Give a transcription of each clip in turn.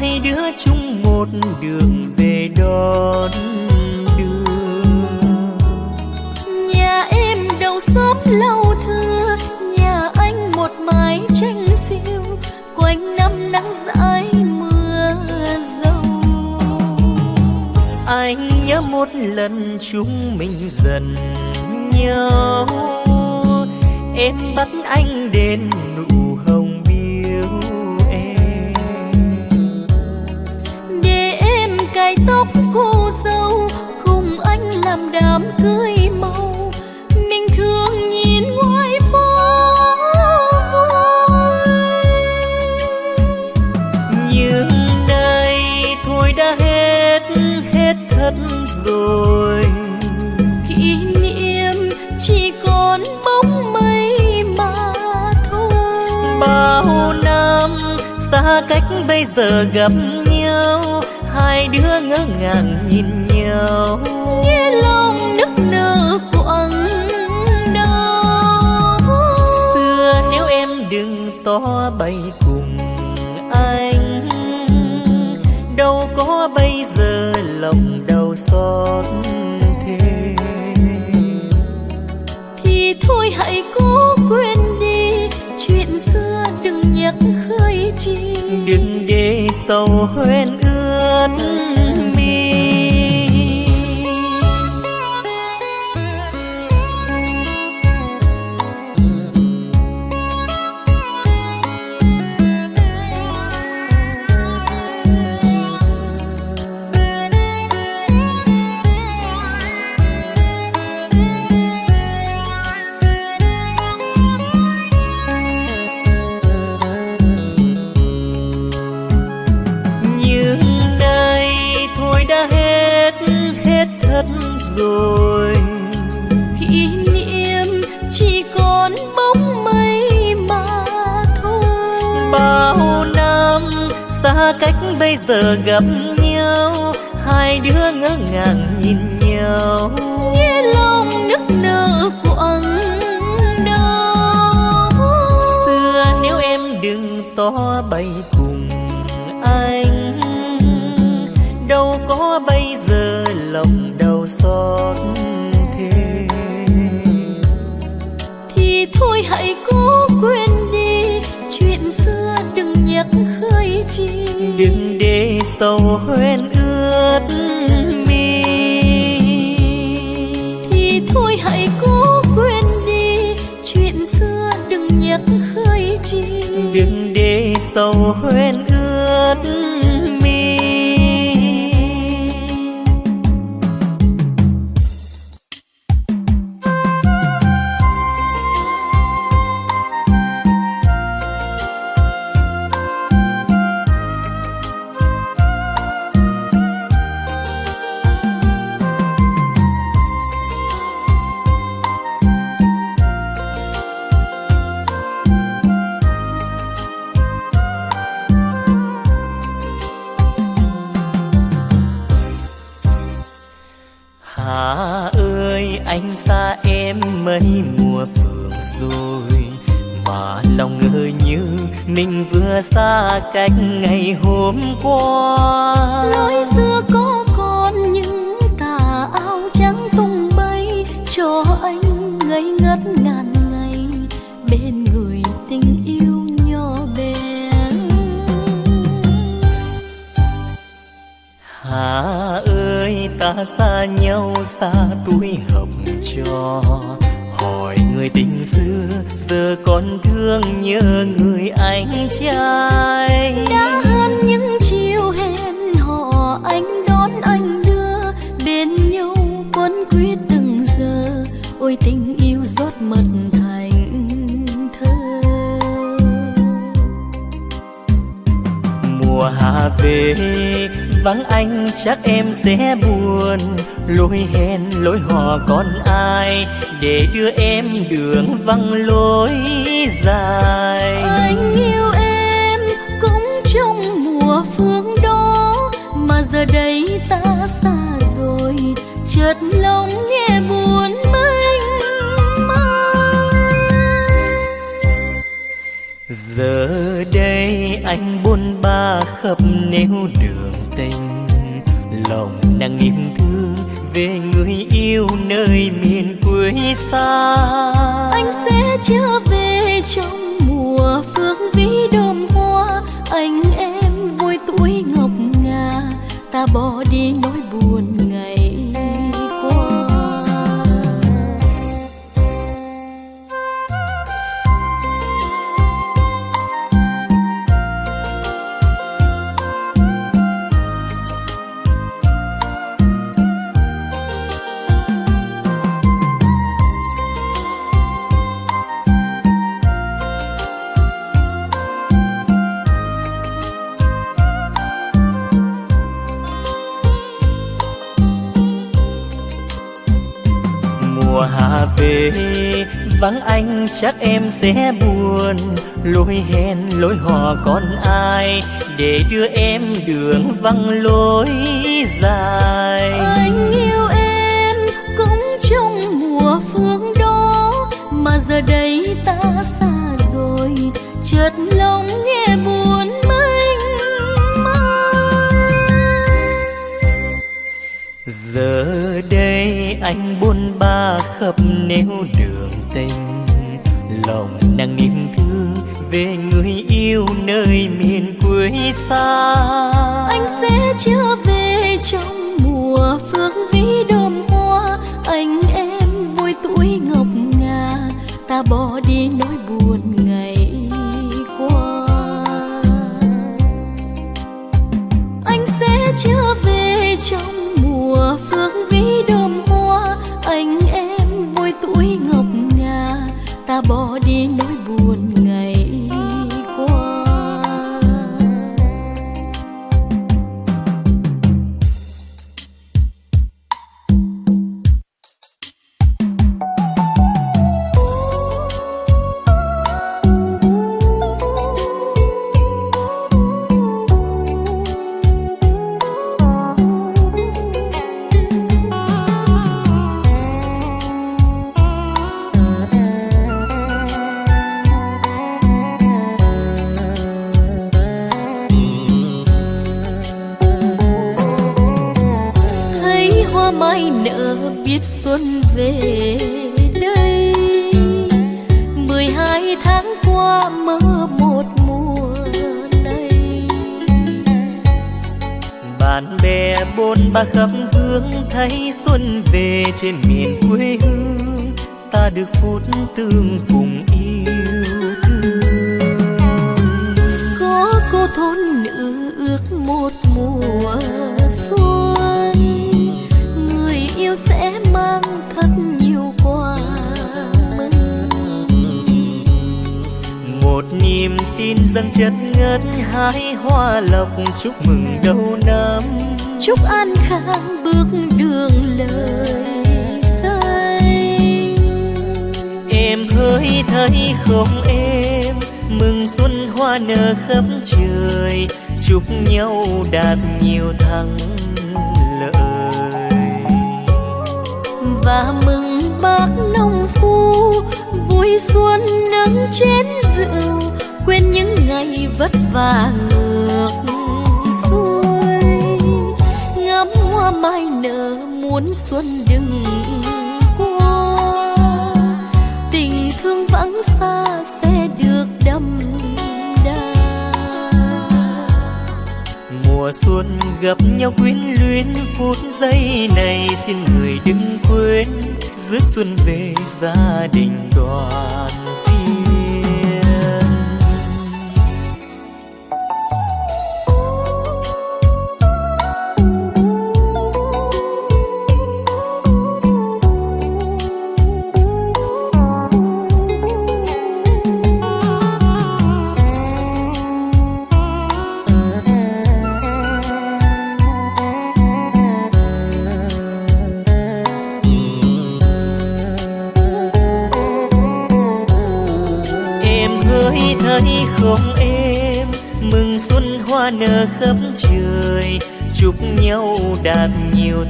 hai đứa chung một đường về đón đường nhà em đầu xóm lâu thưa nhà anh một mái tranh siêu quanh năm nắng dãi mưa dâu anh nhớ một lần chúng mình dần nhau. Em bắt anh đến nụ tóc cô dâu cùng anh làm đám cưới màu. Mình thường nhìn ngoài phố. Nhưng nay thôi đã hết hết thật rồi. Kỷ niệm chỉ còn bóng mây mà thôi. Bao năm xa cách bây giờ gặp nhau hai đứa ngỡ ngàng nhìn nhau. Nghe lòng nức nở quặn đau. Xưa nếu em đừng to bay cùng anh đâu có bây giờ lòng đau xót thế thì thôi hãy cố quên đi chuyện xưa đừng nhắc khơi chi. Đừng để sầu hoen ướt lòng nàng yêu thương về người yêu nơi miền quê xa. Anh sẽ trở về trong chắc em sẽ buồn. Lối hẹn lối hò còn ai? Để đưa em đường vắng lối dài. Anh yêu em cũng trong mùa phương đó. Mà giờ đây ta xa rồi. Chợt lòng nghe buồn mênh mang. Giờ đây anh buồn ba khắp nẻo đường nàng niềm thương về người yêu nơi miền quê xa. Anh sẽ trở về trong mùa phương vĩ đơm hoa. Anh em vui tuổi ngọc ngà, ta bỏ đi nỗi buồn ngày qua. Anh sẽ trở về trong mùa phương vĩ đơm hoa. Anh em vui tuổi ngọc ngà, ta bỏ đi nỗi buồn. Vất ngược xuôi. Ngắm hoa mai nở muốn xuân đừng qua. Tình thương vắng xa sẽ được đâm đà. Mùa xuân gặp nhau quyến luyến, phút giây này xin người đừng quên. Rước xuân về gia đình đoàn.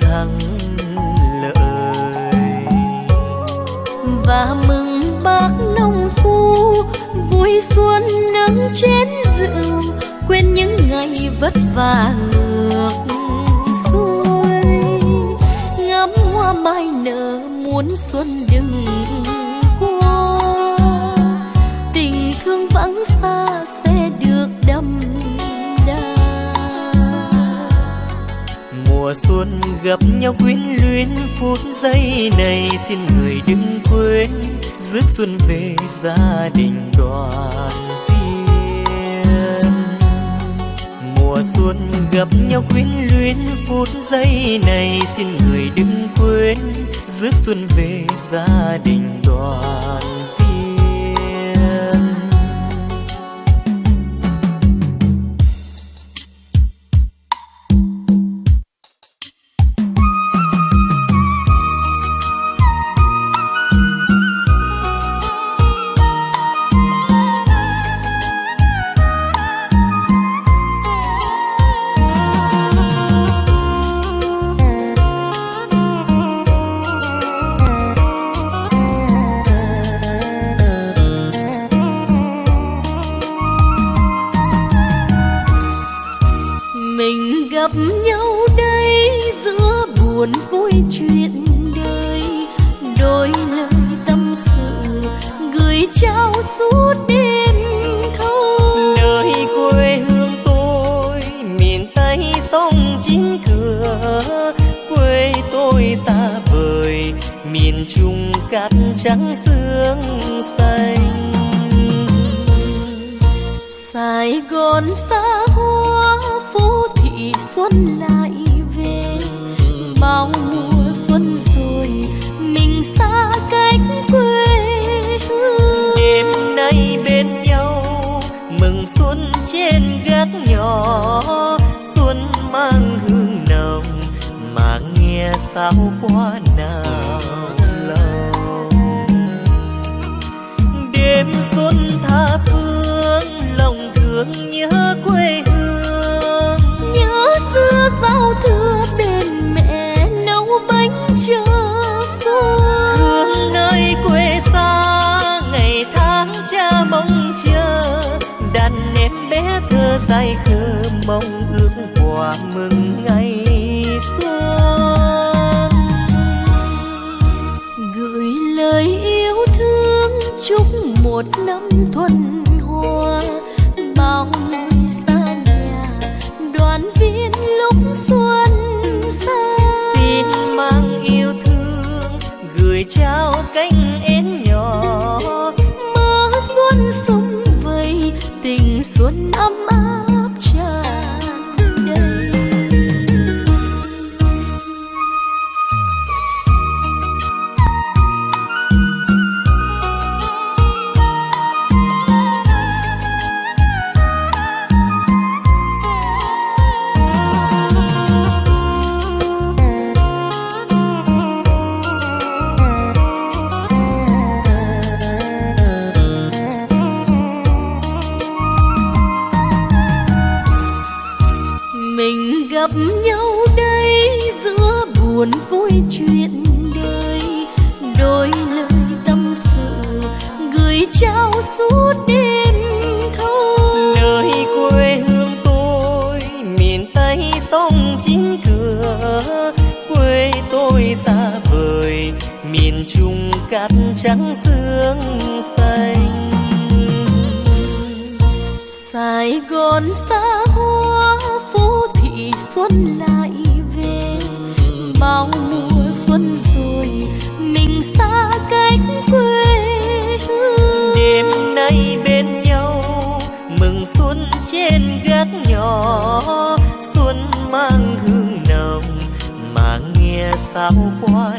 thắng lợi. Và mừng bác nông phu, vui xuân nắng chén rượu, quên những ngày vất vả luôn gặp nhau quyến luyến, phút giây này xin người đừng quên. Rước xuân về gia đình đoàn viên. Mùa xuân gặp nhau quyến luyến, phút giây này xin người đừng quên. Rước xuân về gia đình đoàn nhớ say khơ mong ước hòa mừng ngày xuân, gửi lời yêu thương chúc một năm thuần 桃花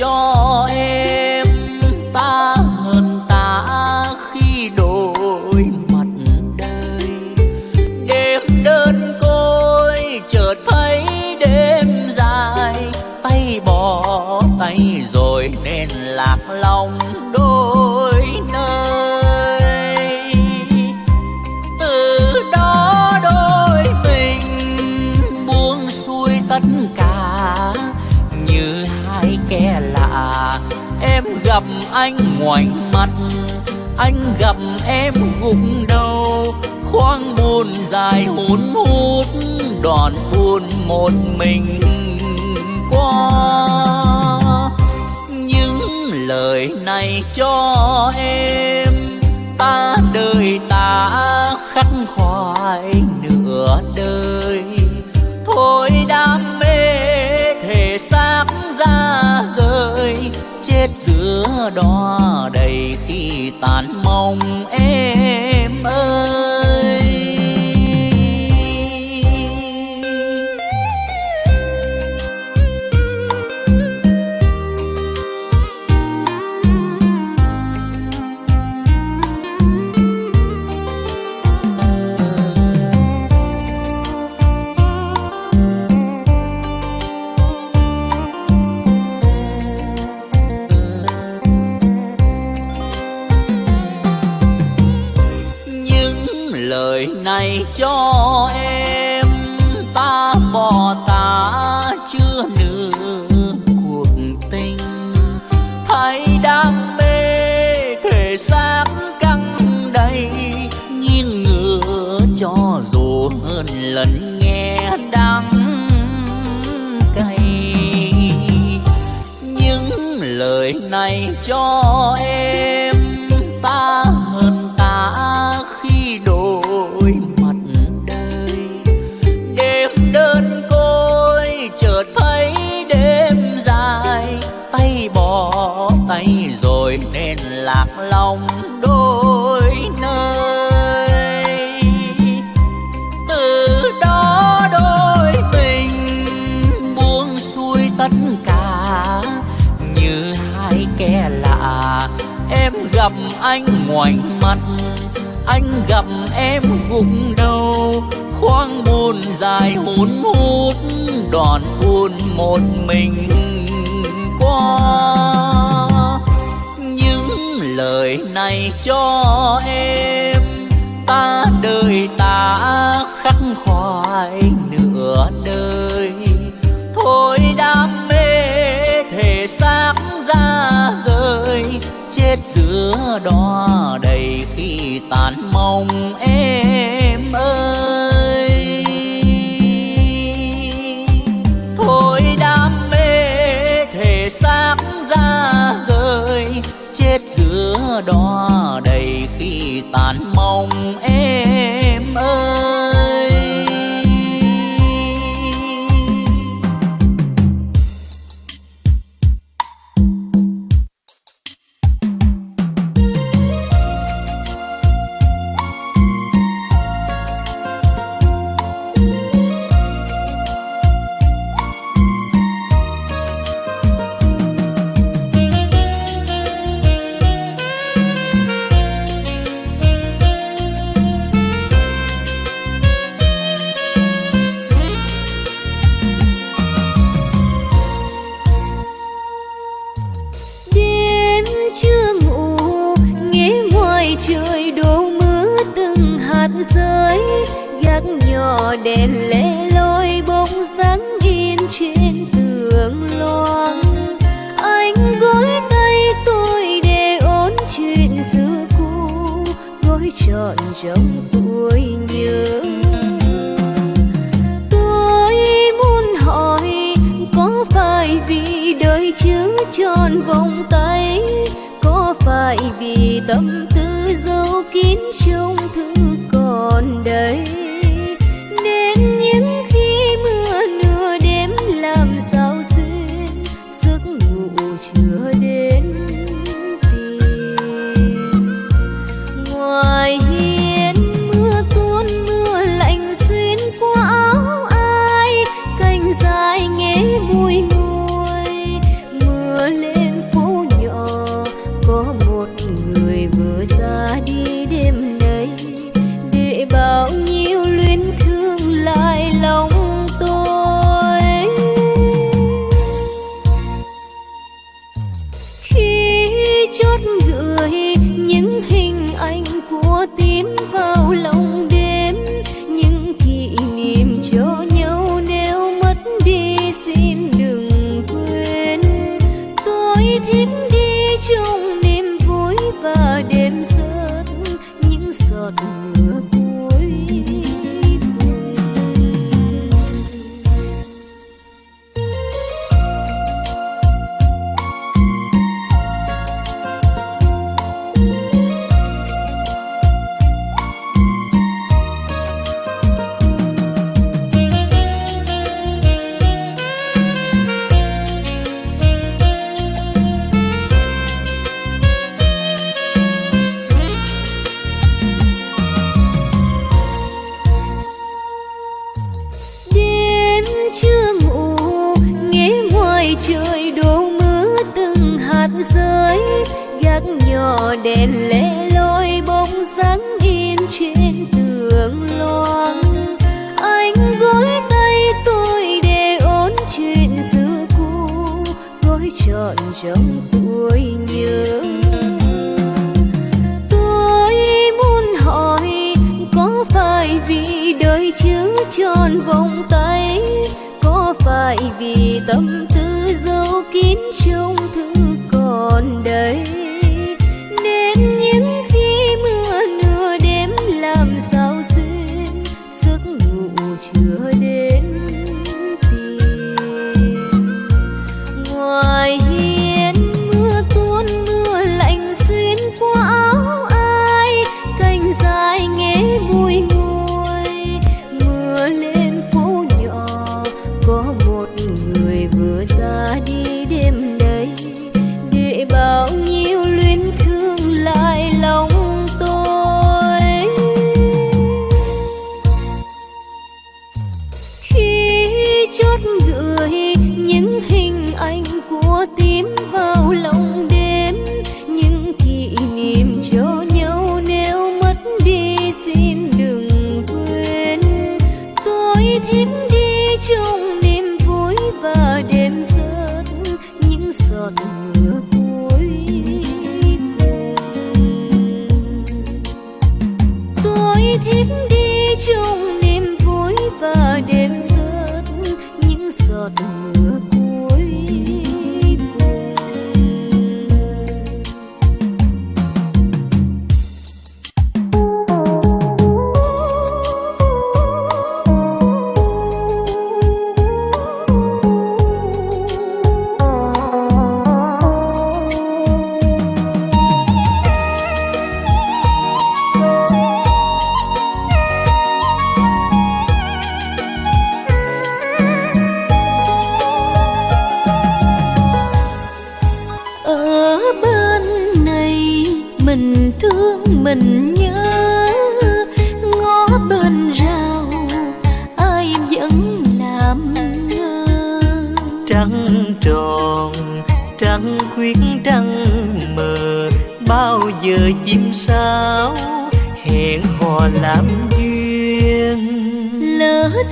này anh ngoảnh mặt, anh gặp em gục đầu. Khoang buồn dài hun hút, đòn buồn một mình qua. Những lời này cho em, ta đời ta khắc khoải nửa đời. Chết giữa đó đầy khi tàn mong em ơi. Đời này cho em ngoảnh mặt anh gặp em gục đầu, khoang buồn dài hun hút, đòn buồn một mình qua. Những lời này cho em, ta đời ta khắc khoải nửa đời. Thôi đam mê, thể xác ra rời chết giữa đó đầy khi tàn mong em ơi. Thôi đam mê thể xác ra rơi, chết giữa đó đầy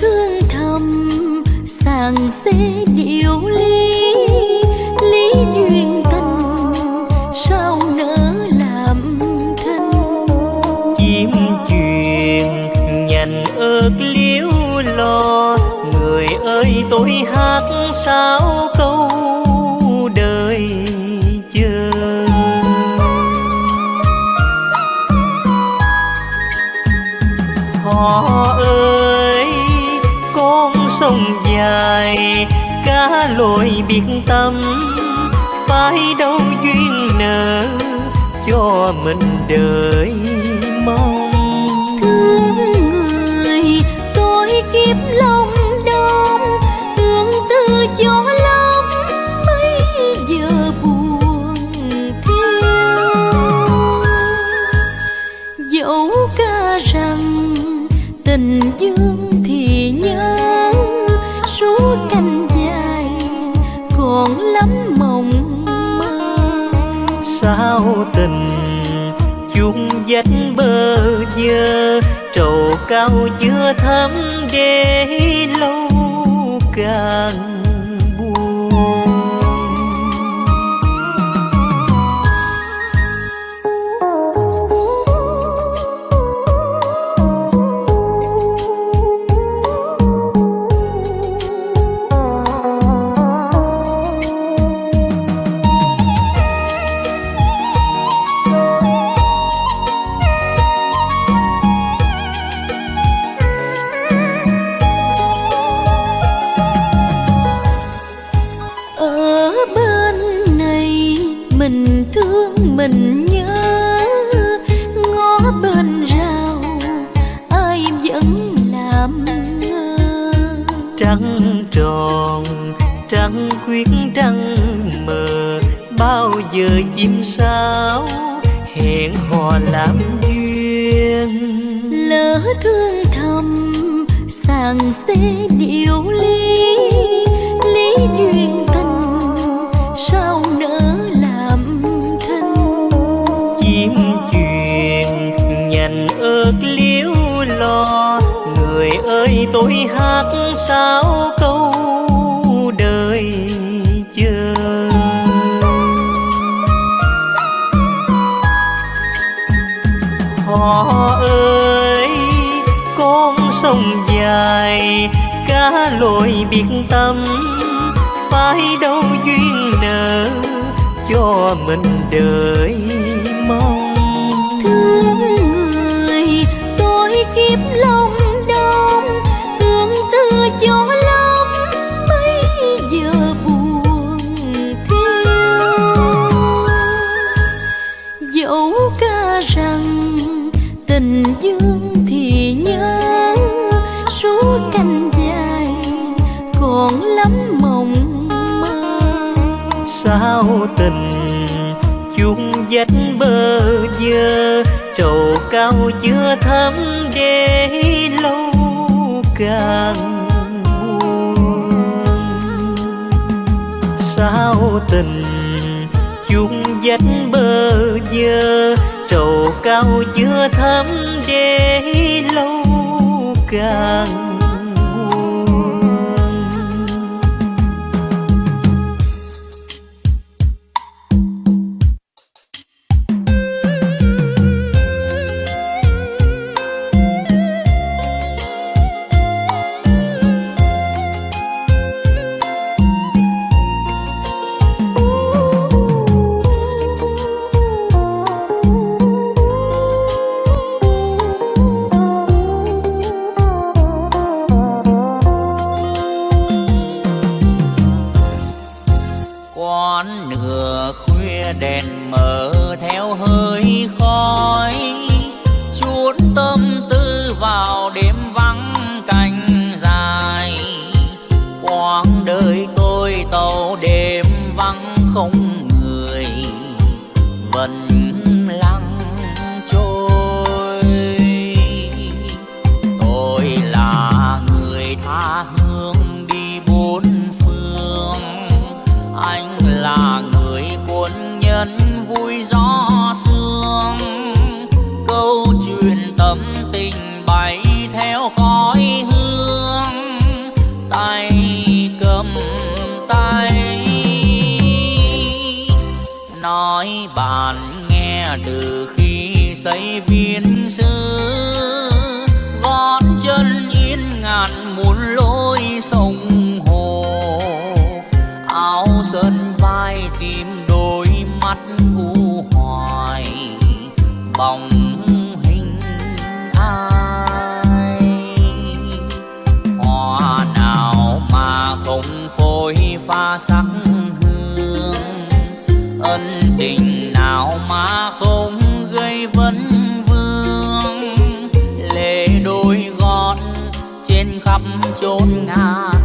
thương thầm, sàng xế điệu ly lý duyên tình sao nỡ làm thân? Chim truyền nhành ớt liễu lo, người ơi tôi hát sao câu lỗi biệt tâm phải đâu duyên nợ cho mình đợi chung bơ vơ trầu cao chưa thắm để lâu càng. Mình thương mình nhớ. Ngó bên rào ai vẫn làm ngơ. Trăng tròn trăng khuyết trăng mờ bao giờ chim sao hẹn hò làm duyên? Lỡ thương thầm sàng xê điệu ly hát sao câu đời chờ họ ơi, con sông dài, cá lội biệt tâm, phải đâu duyên nợ cho mình đợi mong. Sao tình chung dách bơ vơ trầu cao chưa thấm để lâu càng buồn. Sao tình chung dách bơ vơ trầu cao chưa thấm để lâu càng tôi pha sắc hương, ân tình nào mà không gây vấn vương. Lệ đôi gót trên khắp chốn ngàn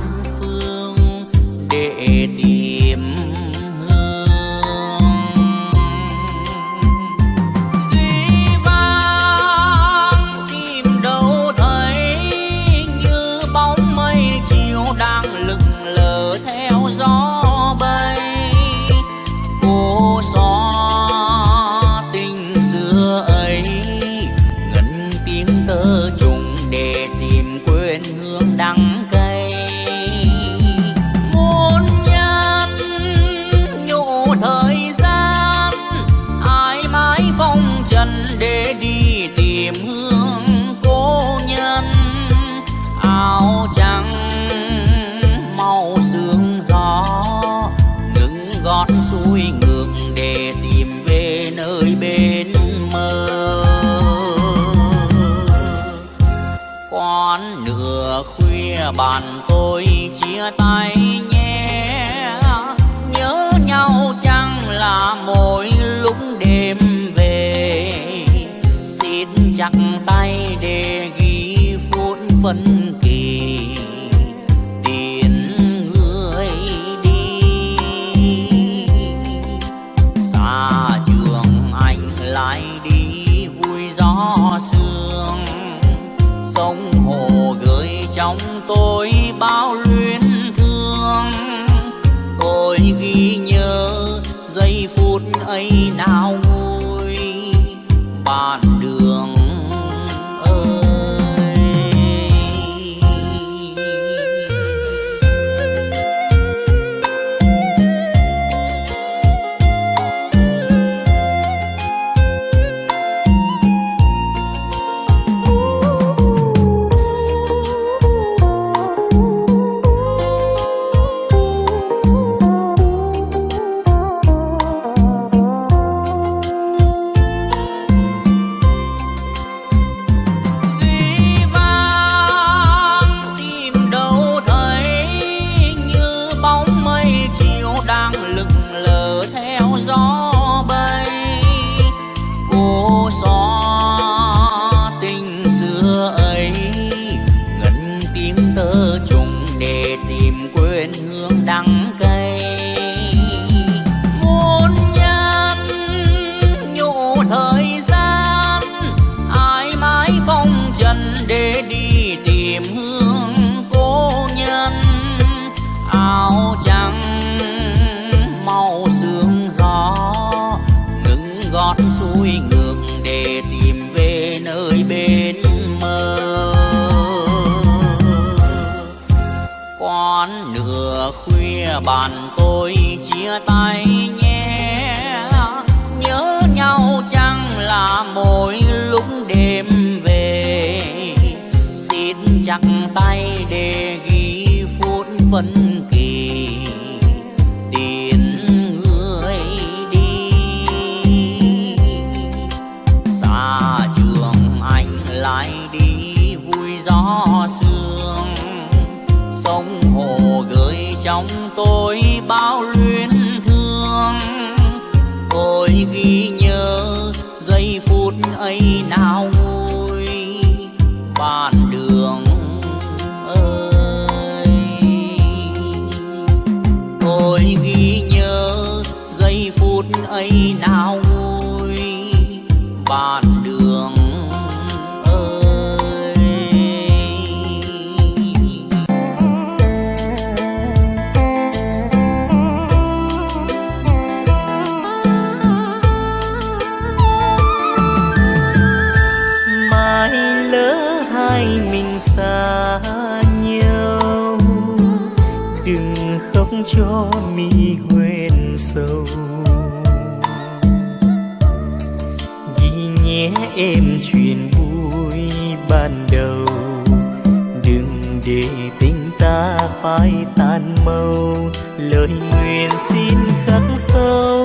phút ấy nào lại đi vui gió sương. Sông hồ gửi trong tôi bao cho mi huyền sâu ghi nhé em truyền vui ban đầu. Đừng để tình ta phai tan màu. Lời nguyện xin khắc sâu.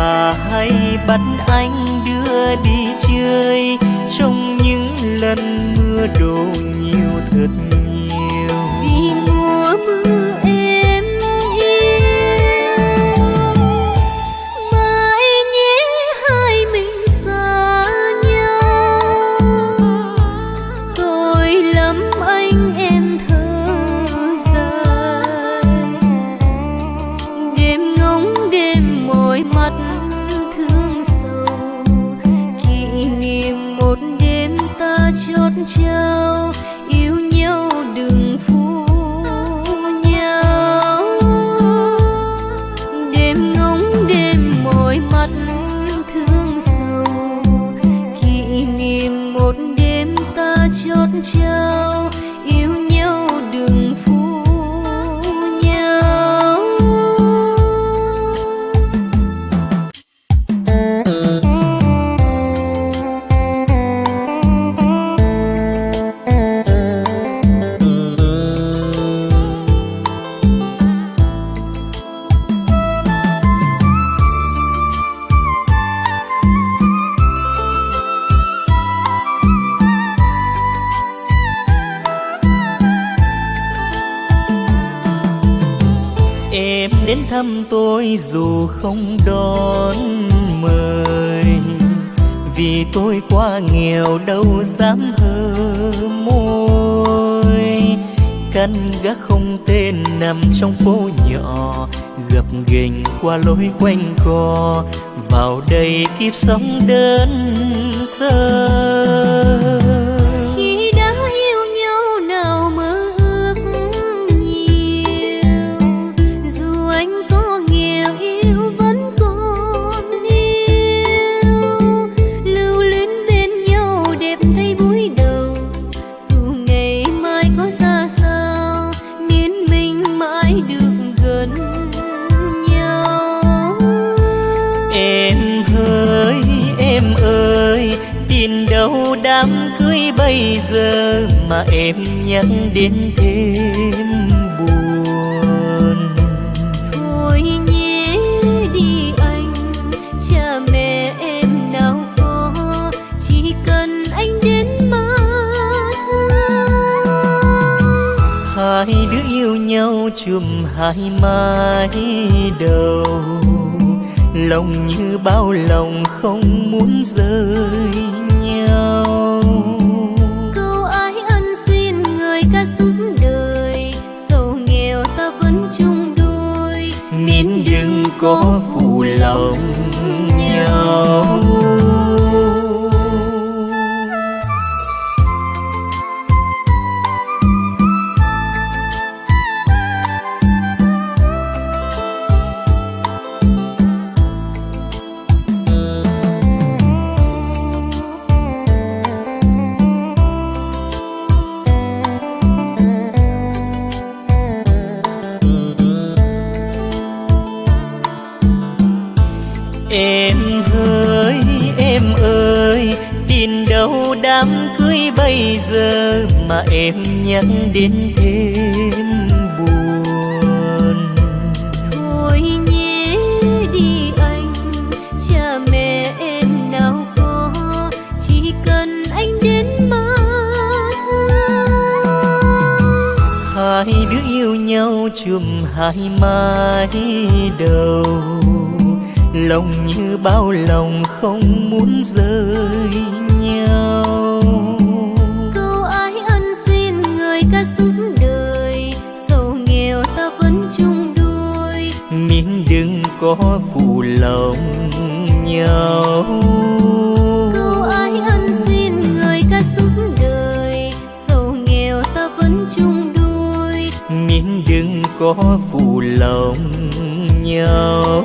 mà hay bắt anh đưa đi chơi. Trong những lần mưa đổ nhiều thật quanh co vào đây kiếp sống đơn sơ. chùm hai mái đầu. Lòng như bao lòng không muốn rời nhau. Câu ái ân xin người ca suốt đời giàu nghèo ta vẫn chung đôi. Miếng đừng có phụ lòng nhau. phụ lòng nhau.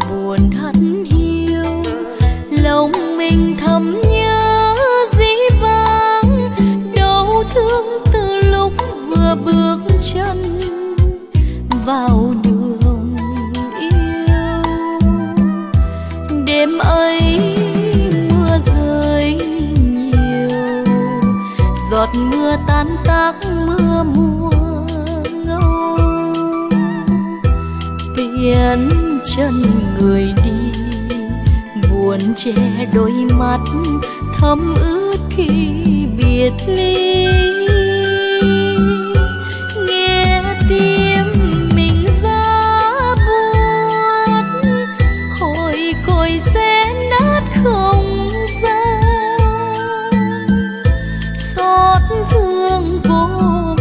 buồn hắt hiu. Lòng mình thầm nhớ dĩ vãng, đau thương từ lúc vừa bước chân vào đường yêu. Đêm ấy mưa rơi nhiều, giọt mưa tan tác mưa mùa ngâu. Tiền chân người đi, buồn che đôi mắt, thấm ướt khi biệt ly. Nghe tim mình ra buồn, hồi côi sẽ nát không gian. Xót thương vô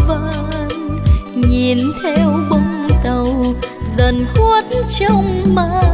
vàn, nhìn theo bóng tàu dần khuất trong màn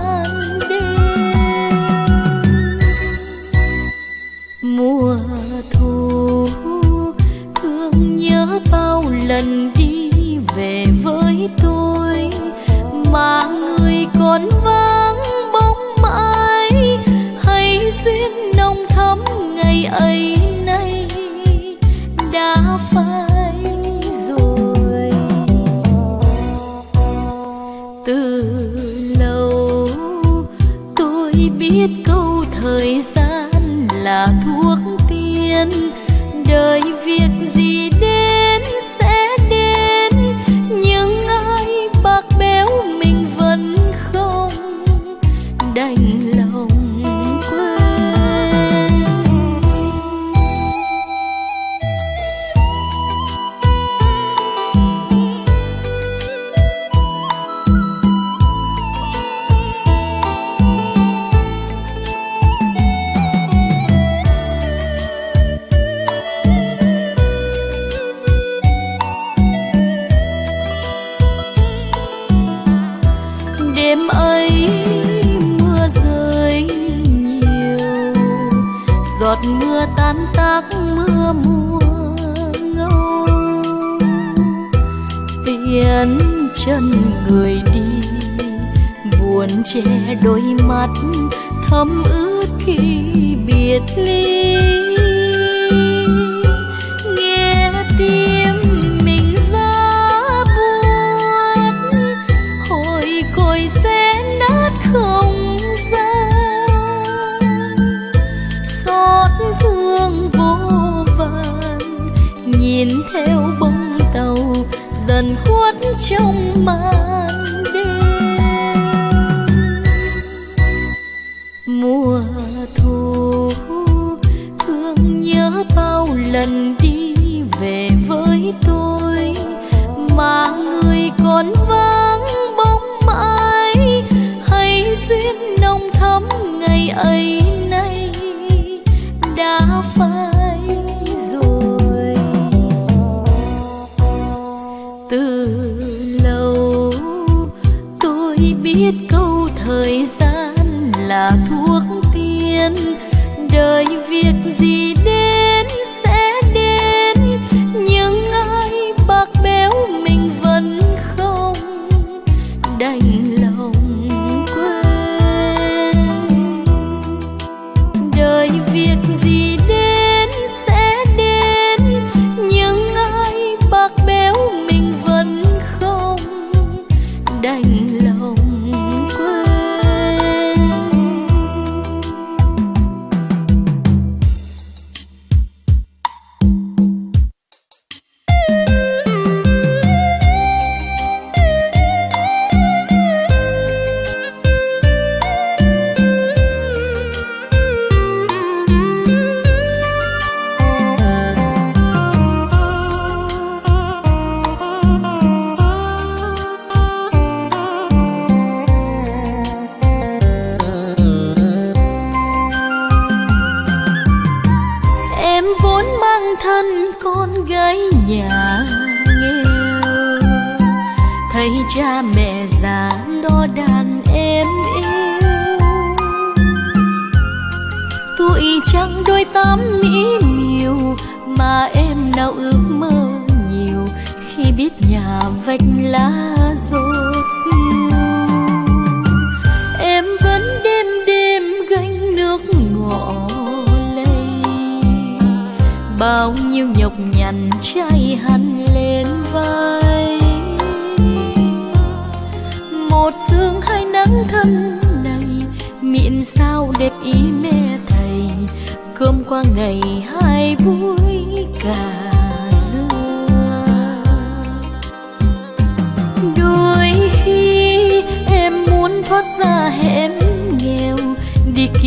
ahí.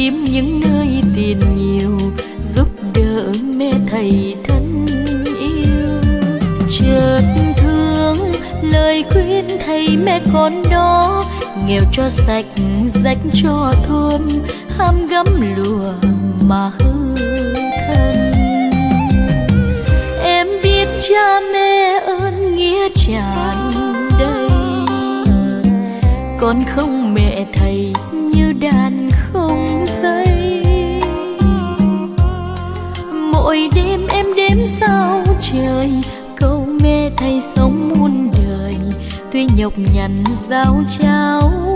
Kiếm những nơi tiền nhiều, giúp đỡ mẹ thầy thân yêu. Chợt thương, lời khuyên thầy mẹ con đó, nghèo cho sạch, rách cho thơm ham gấm lùa mà hư thân. Em biết cha mẹ ơn nghĩa tràn đầy con không mẹ thầy như đàn mỗi đêm em đếm sao trời, câu mẹ thầy sống muôn đời tuy nhọc nhằn giao trao.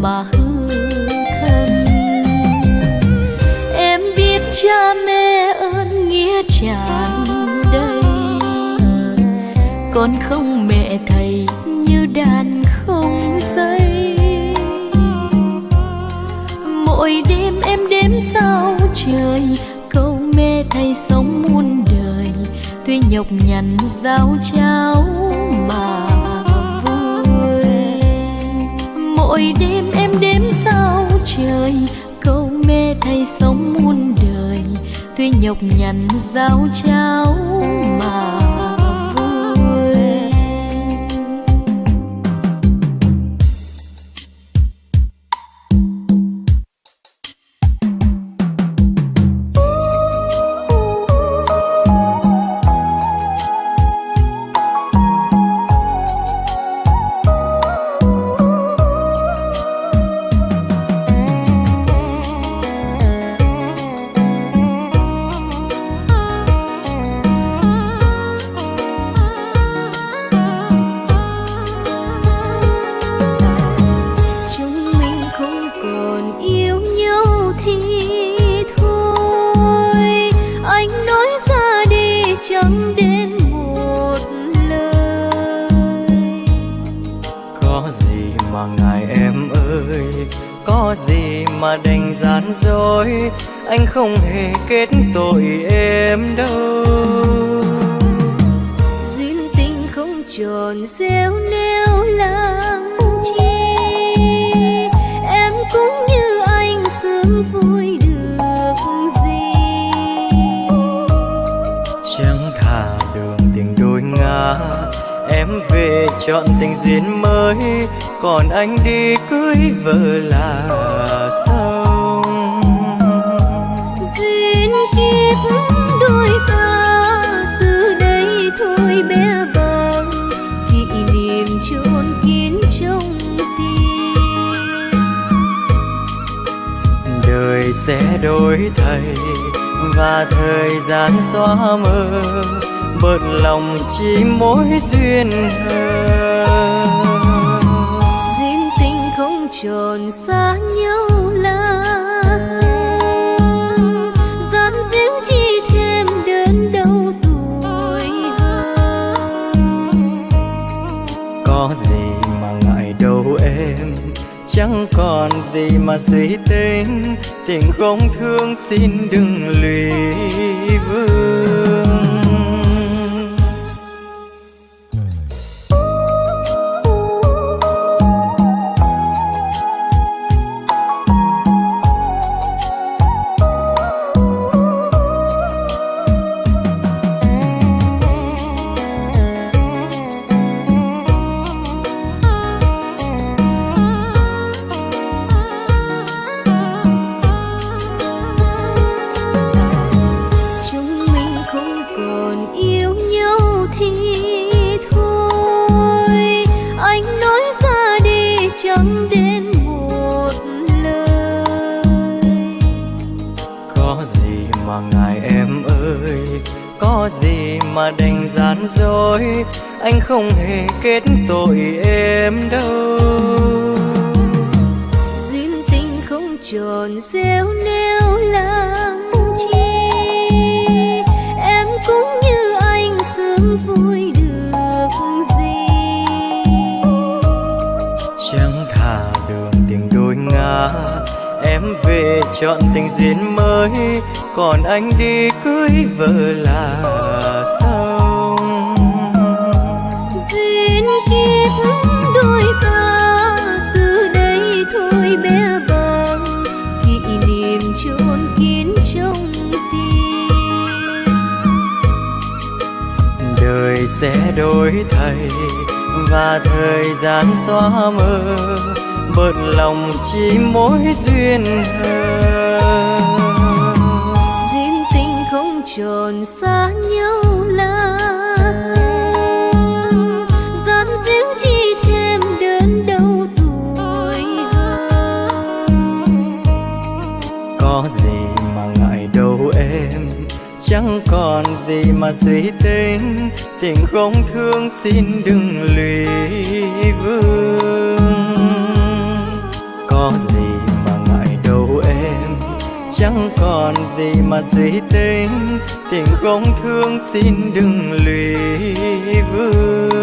Mà hư thân. Em biết cha mẹ ơn nghĩa tràn đầy con không mẹ thầy như đàn không dây. Mỗi đêm em đếm sao trời câu mẹ thầy sống muôn đời. Tuy nhọc nhằn giao cháo mà mỗi đêm em đếm sao trời, câu mẹ thầy sống muôn đời. Tuy nhọc nhằn giao cháo đời sẽ đổi thay và thời gian xóa mơ bớt lòng chỉ mối duyên hờ. Tròn xa nhau là gian díu chi thêm đến đâu tuổi có gì mà ngại đâu em chẳng còn gì mà suy tính tình không thương xin đừng lụy vương. Em về chọn tình duyên mới. Còn anh đi cưới vợ là xong duyên kiếp đôi ta từ đây thôi bé bàng. Kỷ niệm chôn kín trong tim. Đời sẽ đổi thay và thời gian xóa mơ bớt lòng chỉ mối duyên hờ duyên tình không tròn xa nhau là gian díu chi thêm đến đâu tuổi có gì mà ngại đâu em chẳng còn gì mà suy tính. Tình không thương xin đừng lụy vương có gì mà ngại đâu em. Chẳng còn gì mà suy tính tình không thương xin đừng lụy vương.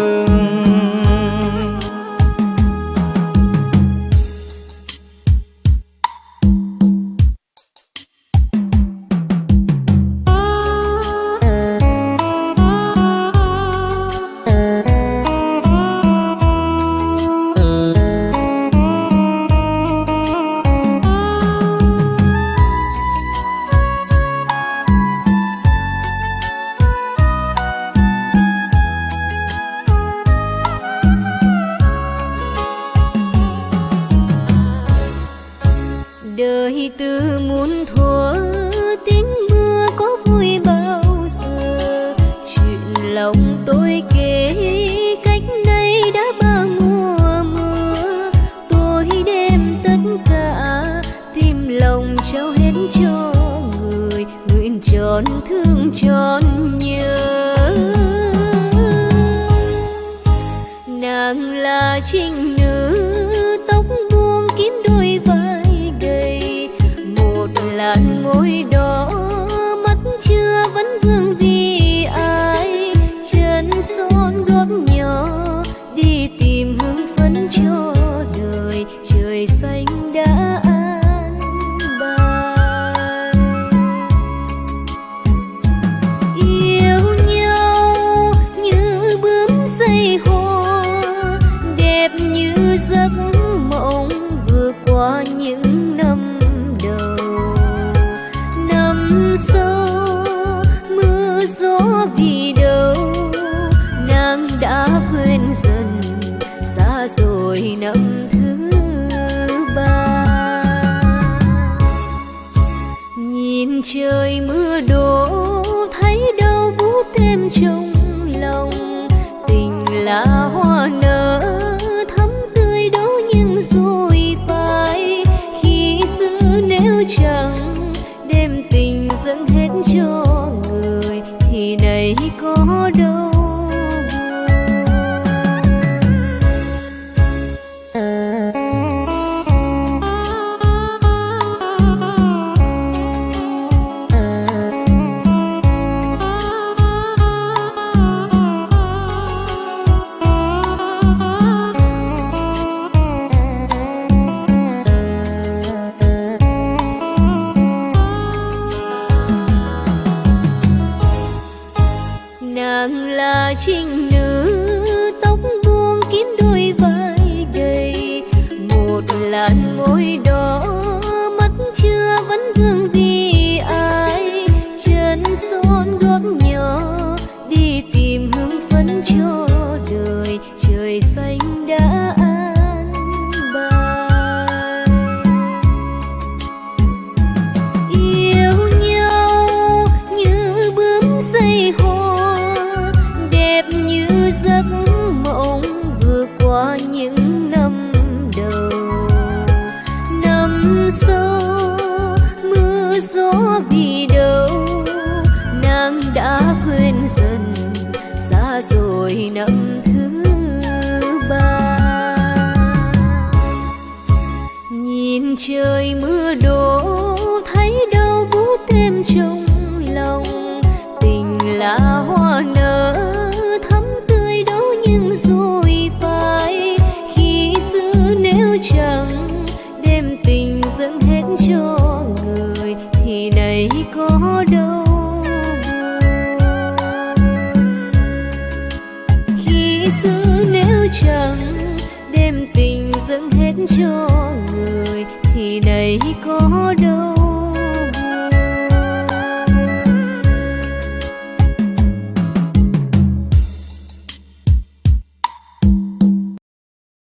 Đời từ muôn thuở tính.